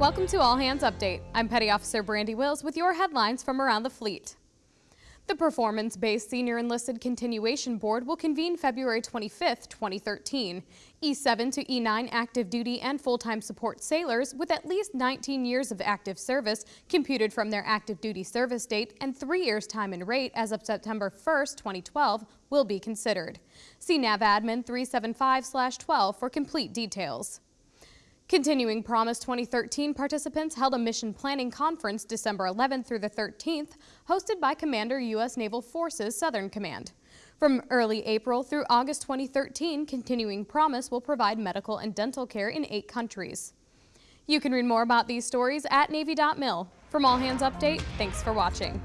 Welcome to All Hands Update. I'm Petty Officer Brandy Wills with your headlines from around the fleet. The Performance-Based Senior Enlisted Continuation Board will convene February 25, 2013. E7 to E9 active duty and full-time support sailors with at least 19 years of active service computed from their active duty service date and three years time and rate as of September 1, 2012 will be considered. See NAVADMIN 375-12 for complete details. Continuing Promise 2013 participants held a mission planning conference December 11th through the 13th, hosted by Commander U.S. Naval Forces Southern Command. From early April through August 2013, Continuing Promise will provide medical and dental care in eight countries. You can read more about these stories at Navy.mil. From All Hands Update, thanks for watching.